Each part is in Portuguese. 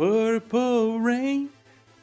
Purple Rain,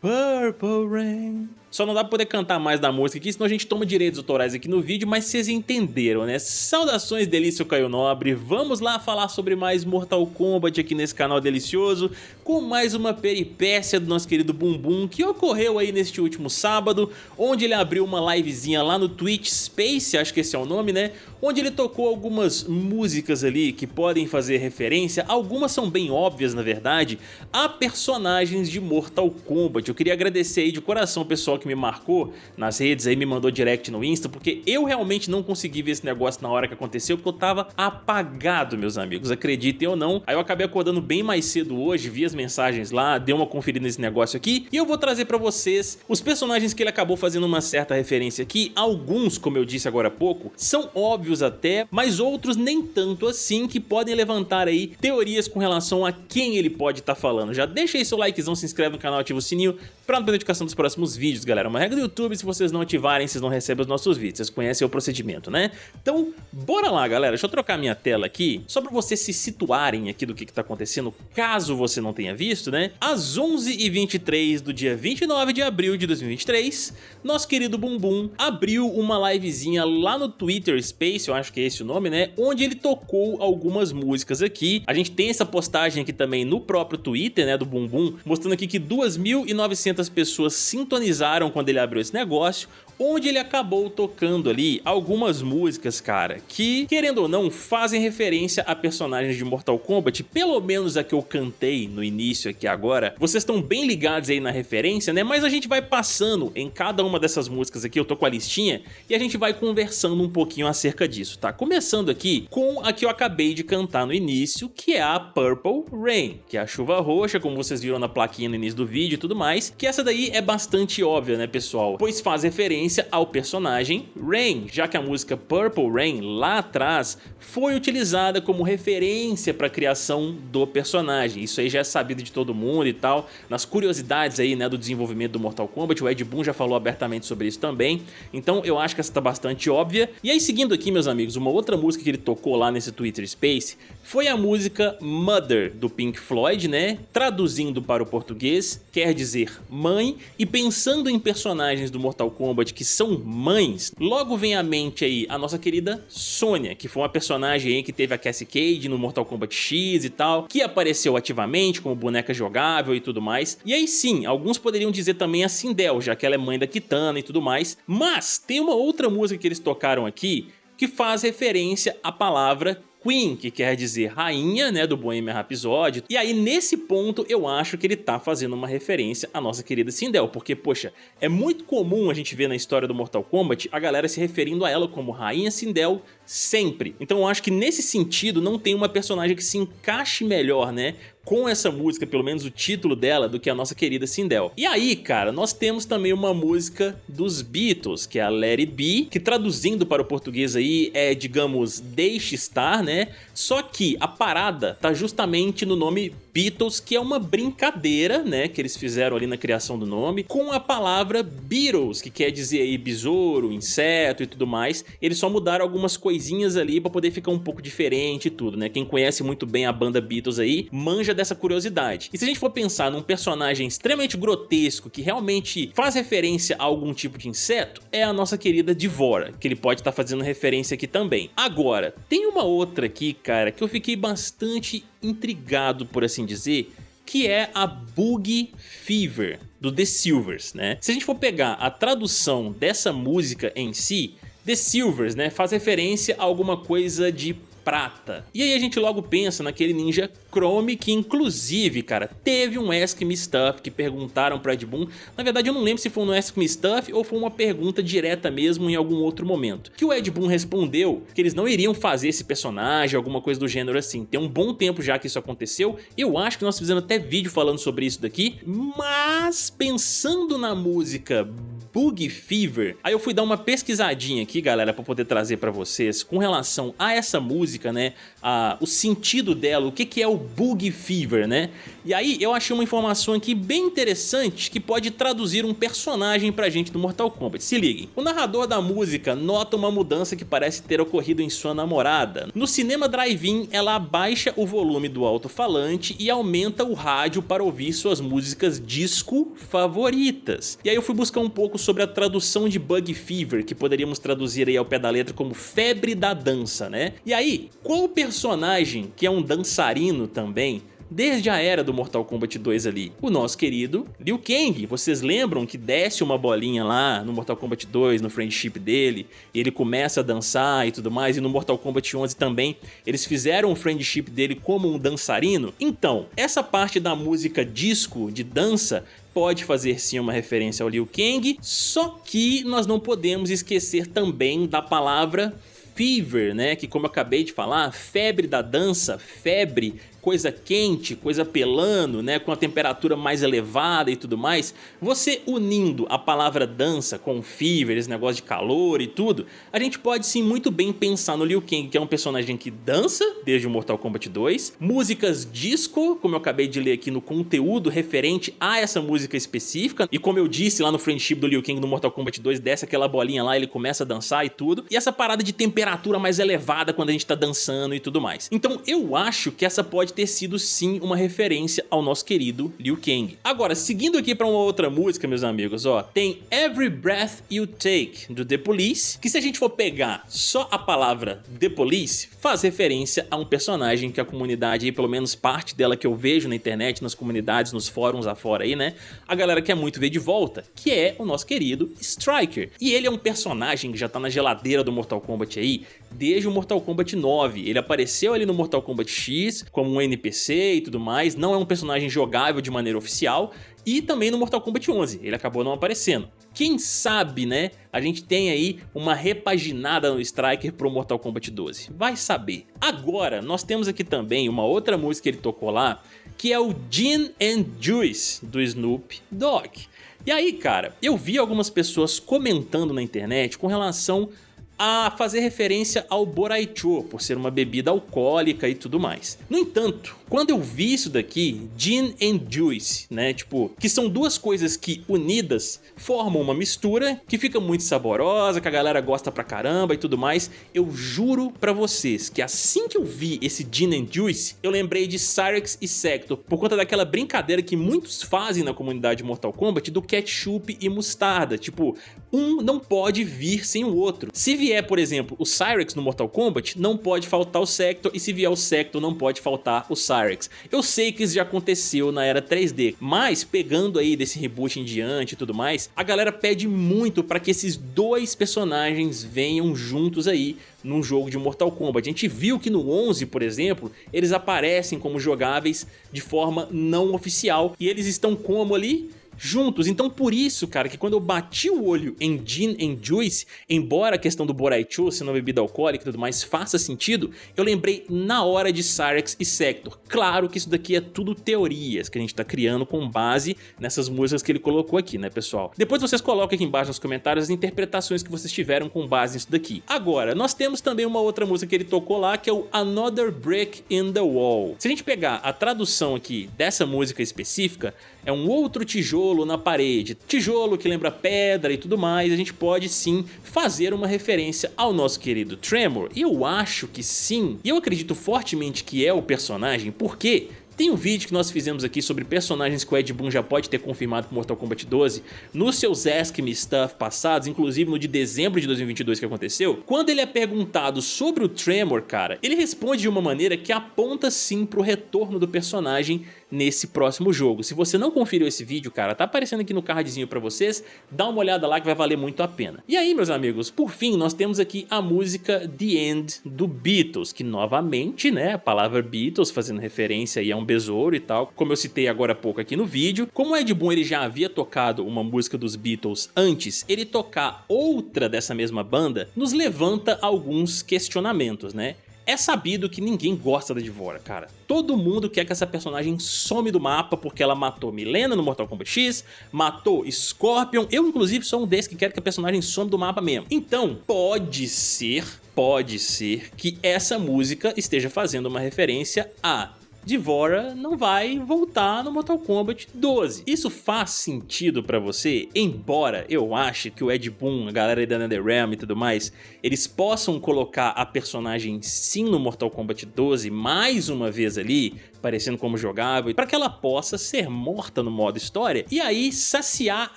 Purple Rain. Só não dá pra poder cantar mais da música aqui, senão a gente toma direitos autorais aqui no vídeo, mas vocês entenderam, né? Saudações Delício Caio Nobre, vamos lá falar sobre mais Mortal Kombat aqui nesse canal delicioso, com mais uma peripécia do nosso querido Bumbum, que ocorreu aí neste último sábado, onde ele abriu uma livezinha lá no Twitch Space, acho que esse é o nome, né? Onde ele tocou algumas músicas ali que podem fazer referência, algumas são bem óbvias na verdade, a personagens de Mortal Kombat. Eu queria agradecer aí de coração o pessoal que me marcou nas redes aí, me mandou direct no Insta, porque eu realmente não consegui ver esse negócio na hora que aconteceu, porque eu tava apagado, meus amigos, acreditem ou não. Aí eu acabei acordando bem mais cedo hoje, vi as mensagens lá, dei uma conferida nesse negócio aqui, e eu vou trazer pra vocês os personagens que ele acabou fazendo uma certa referência aqui. Alguns, como eu disse agora há pouco, são óbvios até, mas outros nem tanto assim, que podem levantar aí teorias com relação a quem ele pode estar tá falando. Já deixa aí seu likezão, se inscreve no canal, ativa o sininho para não perder notificação dos próximos vídeos, galera. Uma regra do YouTube, se vocês não ativarem, vocês não recebem os nossos vídeos. Vocês conhecem o procedimento, né? Então, bora lá, galera. Deixa eu trocar minha tela aqui, só pra vocês se situarem aqui do que, que tá acontecendo, caso você não tenha visto, né? Às 11h23 do dia 29 de abril de 2023, nosso querido Bumbum abriu uma livezinha lá no Twitter Space, eu acho que é esse o nome, né? Onde ele tocou algumas músicas aqui. A gente tem essa postagem aqui também no próprio Twitter, né, do Bumbum, mostrando aqui que 2.900 pessoas sintonizaram quando ele abriu esse negócio, onde ele acabou tocando ali algumas músicas, cara, que, querendo ou não, fazem referência a personagens de Mortal Kombat, pelo menos a que eu cantei no início aqui agora, vocês estão bem ligados aí na referência, né, mas a gente vai passando em cada uma dessas músicas aqui, eu tô com a listinha, e a gente vai conversando um pouquinho acerca disso, tá? Começando aqui com a que eu acabei de cantar no início, que é a Purple Rain, que é a chuva roxa, como vocês viram na plaquinha no início do vídeo e tudo mais, que essa daí é bastante óbvia, né, pessoal? Pois faz referência ao personagem Rain, já que a música Purple Rain, lá atrás, foi utilizada como referência para a criação do personagem. Isso aí já é sabido de todo mundo e tal. Nas curiosidades aí, né, do desenvolvimento do Mortal Kombat, o Ed Boon já falou abertamente sobre isso também. Então eu acho que essa tá bastante óbvia. E aí, seguindo aqui, meus amigos, uma outra música que ele tocou lá nesse Twitter Space foi a música Mother, do Pink Floyd, né? Traduzindo para o português, quer dizer mãe, e pensando em personagens do Mortal Kombat que são mães, logo vem à mente aí a nossa querida Sonya, que foi uma personagem aí que teve a Cassie Cage no Mortal Kombat X e tal, que apareceu ativamente como boneca jogável e tudo mais. E aí sim, alguns poderiam dizer também a Sindel, já que ela é mãe da Kitana e tudo mais, mas tem uma outra música que eles tocaram aqui que faz referência à palavra Queen, que quer dizer rainha, né, do Bohemian Rhapsody. E aí, nesse ponto, eu acho que ele tá fazendo uma referência à nossa querida Sindel, porque, poxa, é muito comum a gente ver na história do Mortal Kombat a galera se referindo a ela como Rainha Sindel sempre. Então eu acho que nesse sentido não tem uma personagem que se encaixe melhor, né, com essa música, pelo menos o título dela, do que a nossa querida Sindel. E aí, cara, nós temos também uma música dos Beatles, que é a Let It Be, que traduzindo para o português aí é, digamos, Deixe Estar, né? Só que a parada tá justamente no nome Beatles, que é uma brincadeira, né, que eles fizeram ali na criação do nome, com a palavra Beatles, que quer dizer aí besouro, inseto e tudo mais. Eles só mudaram algumas coisinhas ali pra poder ficar um pouco diferente e tudo, né? Quem conhece muito bem a banda Beatles aí, manja dessa curiosidade. E se a gente for pensar num personagem extremamente grotesco que realmente faz referência a algum tipo de inseto, é a nossa querida Divora, que ele pode estar tá fazendo referência aqui também. Agora, tem uma outra aqui, cara, que eu fiquei bastante intrigado, por assim dizer, que é a Boogie Fever, do The Silvers, né? Se a gente for pegar a tradução dessa música em si, The Silvers, né, faz referência a alguma coisa de prata. E aí a gente logo pensa naquele ninja Chrome que inclusive, cara, teve um Ask Me Stuff que perguntaram pra Ed Boon. Na verdade eu não lembro se foi no Ask Me Stuff ou foi uma pergunta direta mesmo em algum outro momento. Que o Ed Boon respondeu que eles não iriam fazer esse personagem, alguma coisa do gênero assim. Tem um bom tempo já que isso aconteceu. Eu acho que nós fizemos até vídeo falando sobre isso daqui. Mas pensando na música Boogie Fever. Aí eu fui dar uma pesquisadinha aqui, galera, para poder trazer para vocês com relação a essa música, né, a, o sentido dela, o que, que é o Boogie Fever, né? E aí eu achei uma informação aqui bem interessante que pode traduzir um personagem pra gente do Mortal Kombat. Se liguem. O narrador da música nota uma mudança que parece ter ocorrido em sua namorada. No cinema drive-in, ela abaixa o volume do alto-falante e aumenta o rádio para ouvir suas músicas disco favoritas. E aí eu fui buscar um pouco sobre a tradução de Bug Fever, que poderíamos traduzir aí ao pé da letra como febre da dança, né? E aí, qual personagem que é um dançarino também desde a era do Mortal Kombat 2 ali. O nosso querido Liu Kang, vocês lembram que desce uma bolinha lá no Mortal Kombat 2, no friendship dele, e ele começa a dançar e tudo mais, e no Mortal Kombat 11 também, eles fizeram o friendship dele como um dançarino? Então, essa parte da música disco, de dança, pode fazer sim uma referência ao Liu Kang, só que nós não podemos esquecer também da palavra fever, né? Que como eu acabei de falar, febre da dança, febre coisa quente, coisa pelando, né, com a temperatura mais elevada e tudo mais, você unindo a palavra dança com fever, esse negócio de calor e tudo, a gente pode sim muito bem pensar no Liu Kang, que é um personagem que dança desde o Mortal Kombat 2, músicas disco, como eu acabei de ler aqui no conteúdo referente a essa música específica, e como eu disse lá no friendship do Liu Kang no Mortal Kombat 2, desce aquela bolinha lá, ele começa a dançar e tudo, e essa parada de temperatura mais elevada quando a gente tá dançando e tudo mais. Então eu acho que essa pode ter sido sim uma referência ao nosso querido Liu Kang. Agora, seguindo aqui para uma outra música, meus amigos, ó, tem Every Breath You Take, do The Police, que se a gente for pegar só a palavra The Police, faz referência a um personagem que a comunidade, aí, pelo menos parte dela que eu vejo na internet, nas comunidades, nos fóruns afora aí, né, a galera quer muito ver de volta, que é o nosso querido Striker. E ele é um personagem que já tá na geladeira do Mortal Kombat aí, desde o Mortal Kombat 9. Ele apareceu ali no Mortal Kombat X como um NPC e tudo mais, não é um personagem jogável de maneira oficial, e também no Mortal Kombat 11, ele acabou não aparecendo. Quem sabe, né, a gente tem aí uma repaginada no Striker pro Mortal Kombat 12, vai saber. Agora, nós temos aqui também uma outra música que ele tocou lá, que é o Gin and Juice, do Snoop Dogg. E aí, cara, eu vi algumas pessoas comentando na internet com relação a fazer referência ao Boraicho, por ser uma bebida alcoólica e tudo mais. No entanto, quando eu vi isso daqui, Gin and Juice, né, tipo, que são duas coisas que unidas formam uma mistura que fica muito saborosa, que a galera gosta pra caramba e tudo mais, eu juro pra vocês que assim que eu vi esse Gin and Juice, eu lembrei de Cyrex e Sector, por conta daquela brincadeira que muitos fazem na comunidade Mortal Kombat do ketchup e mostarda, tipo, um não pode vir sem o outro. Se vier, por exemplo, o Cyrex no Mortal Kombat, não pode faltar o Sector, e se vier o Sector, não pode faltar o Cyrex. Eu sei que isso já aconteceu na era 3D, mas pegando aí desse reboot em diante e tudo mais, a galera pede muito para que esses dois personagens venham juntos aí num jogo de Mortal Kombat. A gente viu que no 11, por exemplo, eles aparecem como jogáveis de forma não oficial e eles estão como ali? Juntos. Então por isso, cara, que quando eu bati o olho em Gin and Juice, embora a questão do Boraichu ser uma bebida alcoólica e tudo mais faça sentido, eu lembrei na hora de Cyrex e Sector. Claro que isso daqui é tudo teorias que a gente tá criando com base nessas músicas que ele colocou aqui, né, pessoal? Depois vocês colocam aqui embaixo nos comentários as interpretações que vocês tiveram com base nisso daqui. Agora, nós temos também uma outra música que ele tocou lá, que é o Another Break in the Wall. Se a gente pegar a tradução aqui dessa música específica, é um outro tijolo na parede, tijolo que lembra pedra e tudo mais, a gente pode sim fazer uma referência ao nosso querido Tremor, eu acho que sim, e eu acredito fortemente que é o personagem, porque tem um vídeo que nós fizemos aqui sobre personagens que o Ed Boon já pode ter confirmado pro Mortal Kombat 12 nos seus Ask Me Stuff passados, inclusive no de dezembro de 2022 que aconteceu. Quando ele é perguntado sobre o Tremor, cara, ele responde de uma maneira que aponta sim pro retorno do personagem nesse próximo jogo. Se você não conferiu esse vídeo, cara, tá aparecendo aqui no cardzinho pra vocês, dá uma olhada lá que vai valer muito a pena. E aí, meus amigos, por fim, nós temos aqui a música The End do Beatles, que novamente, né, a palavra Beatles fazendo referência aí a um besouro e tal, como eu citei agora há pouco aqui no vídeo. Como o Ed Boon ele já havia tocado uma música dos Beatles antes, ele tocar outra dessa mesma banda nos levanta alguns questionamentos, né? É sabido que ninguém gosta da Divora, cara. Todo mundo quer que essa personagem some do mapa porque ela matou Milena no Mortal Kombat X, matou Scorpion, eu inclusive sou um desses que quer que a personagem some do mapa mesmo. Então, pode ser, pode ser que essa música esteja fazendo uma referência a Divora não vai voltar no Mortal Kombat 12. Isso faz sentido pra você? Embora eu ache que o Ed Boon, a galera da NetherRealm e tudo mais, eles possam colocar a personagem sim no Mortal Kombat 12 mais uma vez ali, parecendo como jogável, para que ela possa ser morta no modo história e aí saciar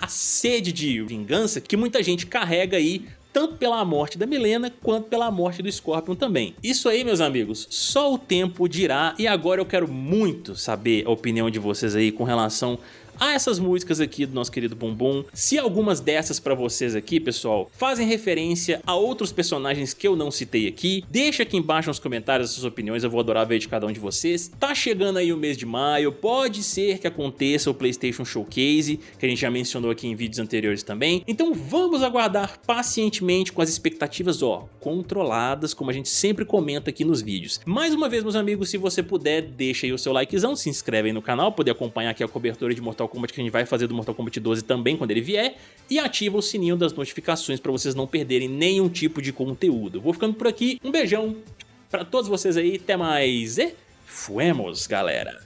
a sede de vingança que muita gente carrega aí tanto pela morte da Milena quanto pela morte do Scorpion também. Isso aí, meus amigos, só o tempo dirá e agora eu quero muito saber a opinião de vocês aí com relação a essas músicas aqui do nosso querido Bumbum. Se algumas dessas pra vocês aqui, pessoal, fazem referência a outros personagens que eu não citei aqui, deixa aqui embaixo nos comentários as suas opiniões, eu vou adorar ver de cada um de vocês. Tá chegando aí o mês de maio, pode ser que aconteça o PlayStation Showcase, que a gente já mencionou aqui em vídeos anteriores também, então vamos aguardar pacientemente com as expectativas, ó, controladas, como a gente sempre comenta aqui nos vídeos. Mais uma vez, meus amigos, se você puder, deixa aí o seu likezão, se inscreve aí no canal, poder acompanhar aqui a cobertura de Mortal Mortal Kombat que a gente vai fazer do Mortal Kombat 12 também quando ele vier, e ativa o sininho das notificações para vocês não perderem nenhum tipo de conteúdo. Vou ficando por aqui, um beijão para todos vocês aí, até mais e fuemos galera!